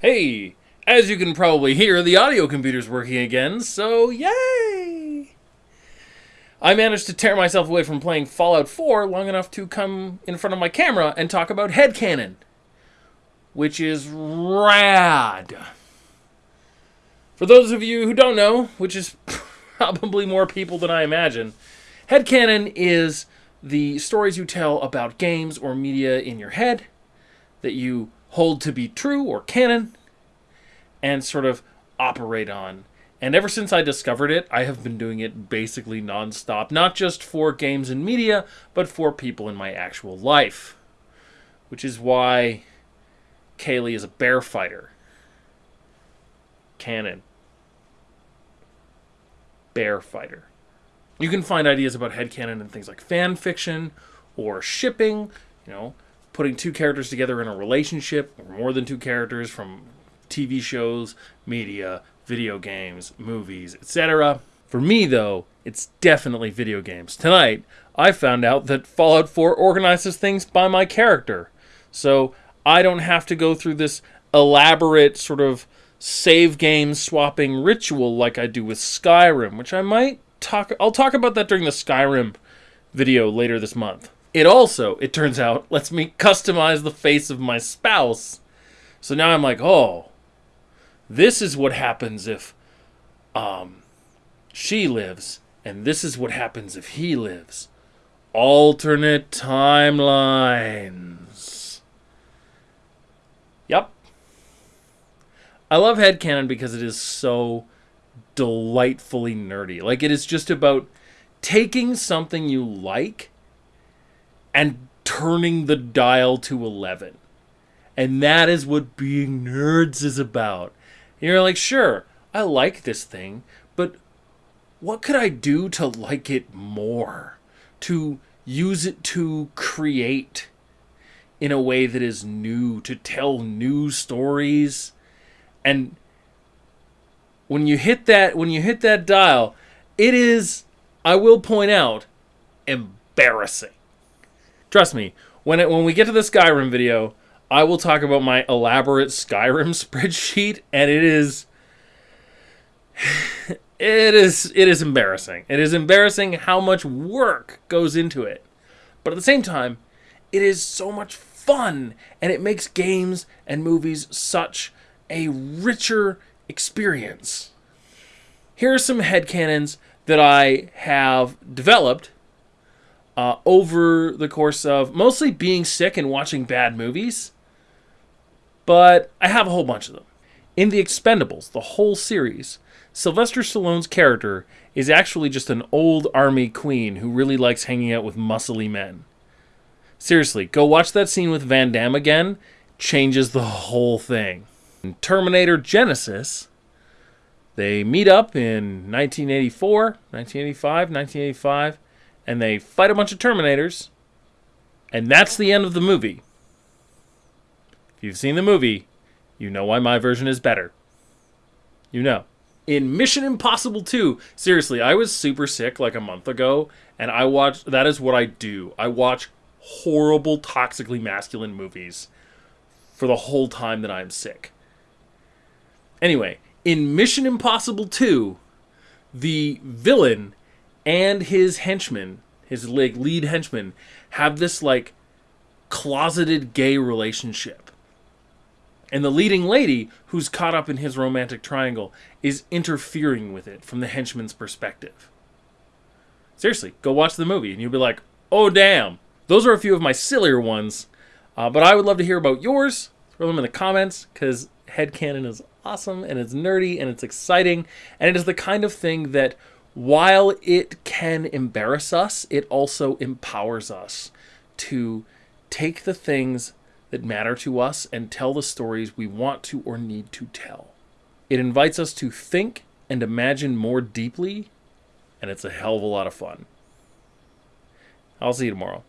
Hey, as you can probably hear, the audio computer's working again, so yay! I managed to tear myself away from playing Fallout 4 long enough to come in front of my camera and talk about headcanon, which is rad. For those of you who don't know, which is probably more people than I imagine, headcanon is the stories you tell about games or media in your head that you hold to be true or canon and sort of operate on. And ever since I discovered it, I have been doing it basically nonstop, not just for games and media, but for people in my actual life. Which is why Kaylee is a bear fighter. Canon. Bear fighter. You can find ideas about headcanon in things like fan fiction or shipping, you know, putting two characters together in a relationship or more than two characters from TV shows, media, video games, movies, etc. For me, though, it's definitely video games. Tonight, I found out that Fallout 4 organizes things by my character. So I don't have to go through this elaborate sort of save game swapping ritual like I do with Skyrim, which I might talk I'll talk about that during the Skyrim video later this month. It also, it turns out, lets me customize the face of my spouse. So now I'm like, "Oh, this is what happens if um she lives and this is what happens if he lives." Alternate timelines. Yep. I love headcanon because it is so delightfully nerdy. Like it is just about taking something you like and turning the dial to 11. And that is what being nerds is about. And you're like, sure, I like this thing, but what could I do to like it more? To use it to create in a way that is new, to tell new stories. And when you hit that when you hit that dial, it is I will point out embarrassing. Trust me, when it when we get to the Skyrim video, I will talk about my elaborate Skyrim spreadsheet and it is it is it is embarrassing. It is embarrassing how much work goes into it. But at the same time, it is so much fun and it makes games and movies such a richer experience. Here are some headcanons that I have developed uh, over the course of mostly being sick and watching bad movies, but I have a whole bunch of them. In The Expendables, the whole series, Sylvester Stallone's character is actually just an old army queen who really likes hanging out with muscly men. Seriously, go watch that scene with Van Damme again, changes the whole thing. In Terminator Genisys, they meet up in 1984, 1985, 1985, and they fight a bunch of Terminators, and that's the end of the movie. If you've seen the movie, you know why my version is better. You know. In Mission Impossible 2, seriously, I was super sick like a month ago, and I watched. That is what I do. I watch horrible, toxically masculine movies for the whole time that I'm sick. Anyway, in Mission Impossible 2, the villain and his henchman, his like lead henchman, have this like closeted gay relationship. And the leading lady, who's caught up in his romantic triangle, is interfering with it from the henchman's perspective. Seriously, go watch the movie and you'll be like, oh damn. Those are a few of my sillier ones, uh, but I would love to hear about yours. Throw them in the comments because headcanon is awesome and it's nerdy and it's exciting. And it is the kind of thing that while it can embarrass us, it also empowers us to take the things that matter to us and tell the stories we want to or need to tell. It invites us to think and imagine more deeply, and it's a hell of a lot of fun. I'll see you tomorrow.